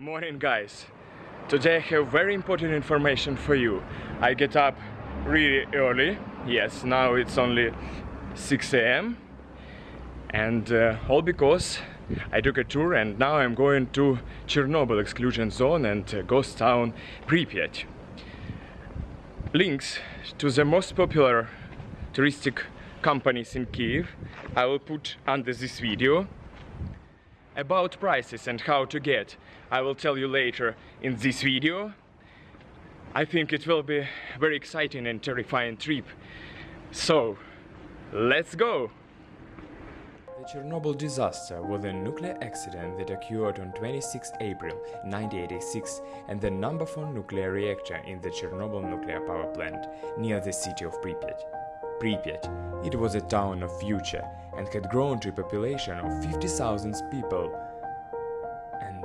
Morning guys! Today I have very important information for you. I get up really early, yes, now it's only 6 a.m. and uh, all because I took a tour and now I'm going to Chernobyl exclusion zone and uh, ghost town Pripyat. Links to the most popular touristic companies in Kiev I will put under this video about prices and how to get. I will tell you later in this video. I think it will be very exciting and terrifying trip. So let's go! The Chernobyl disaster was a nuclear accident that occurred on 26 April 1986 and the number 4 nuclear reactor in the Chernobyl nuclear power plant near the city of Pripyat. Pripyat, it was a town of future and had grown to a population of 50,000 people and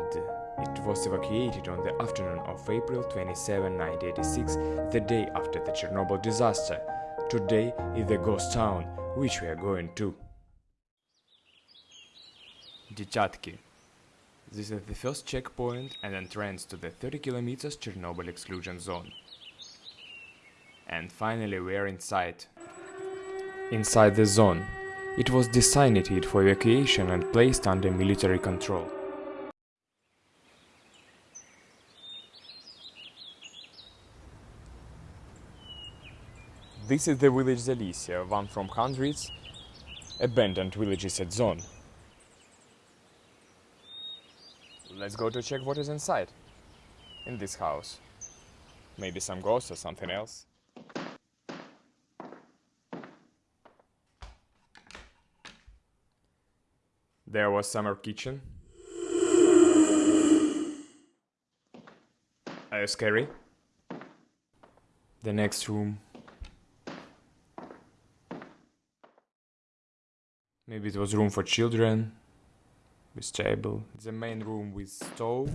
it was evacuated on the afternoon of April 27, 1986, the day after the Chernobyl disaster. Today is the ghost town, which we are going to. Detyatki. This is the first checkpoint and entrance to the 30 kilometers Chernobyl exclusion zone. And finally we are inside. Inside the zone. It was designated for evacuation and placed under military control. This is the village Zalicia, one from hundreds abandoned villages at Zone. Let's go to check what is inside, in this house. Maybe some ghosts or something else. There was summer kitchen. Are you scary? The next room Maybe it was room for children with table. The main room with stove.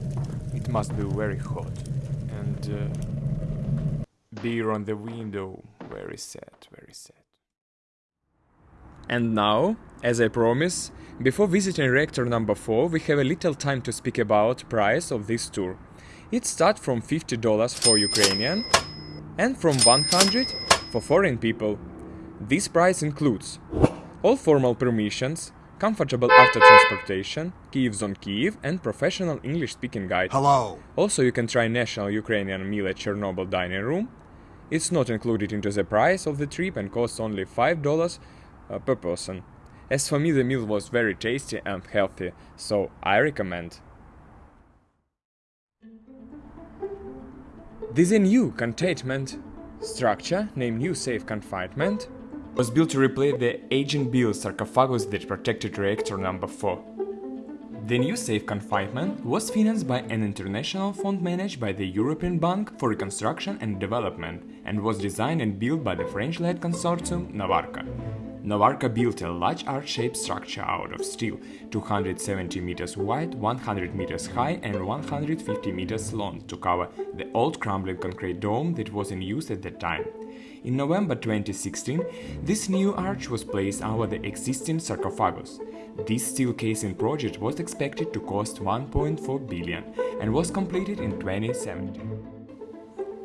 It must be very hot. And uh, beer on the window. Very sad, very sad. And now, as I promised, before visiting reactor number 4 we have a little time to speak about price of this tour. It starts from $50 for Ukrainian and from 100 for foreign people. This price includes all formal permissions, comfortable after transportation, Kyiv on Kiev and professional English-speaking guide. Hello! Also you can try national Ukrainian meal at Chernobyl dining room. It's not included into the price of the trip and costs only $5 uh, per person. As for me the meal was very tasty and healthy, so I recommend. This new containment structure named New Safe Confinement was built to replace the aging Bill sarcophagus that protected reactor number 4. The new safe confinement was financed by an international fund managed by the European Bank for Reconstruction and Development and was designed and built by the French-led consortium Novarka. Novarka built a large arch-shaped structure out of steel, 270 meters wide, 100 meters high and 150 meters long to cover the old crumbling concrete dome that was in use at that time. In November 2016, this new arch was placed over the existing sarcophagus. This steel casing project was expected to cost 1.4 billion and was completed in 2017.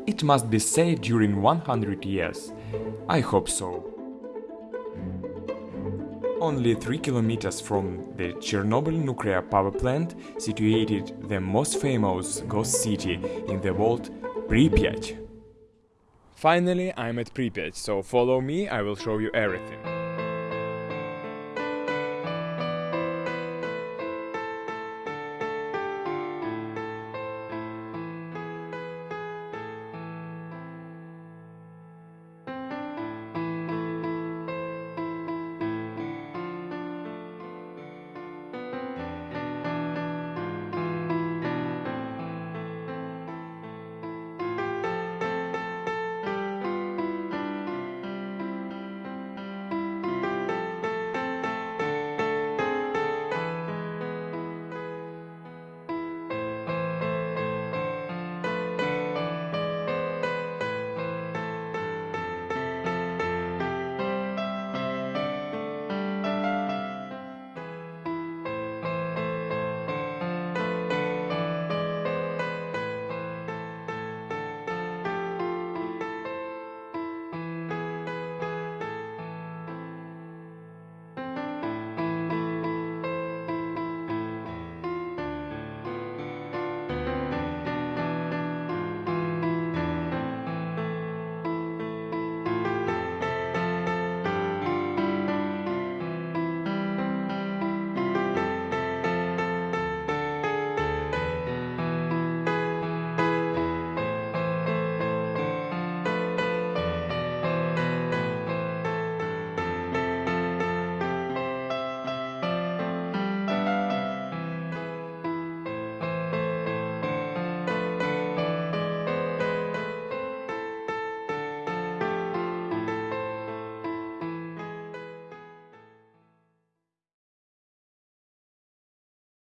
It must be saved during 100 years. I hope so. Only 3 kilometers from the Chernobyl nuclear power plant situated the most famous ghost city in the world, Pripyat. Finally, I'm at Pripyat, so follow me, I will show you everything.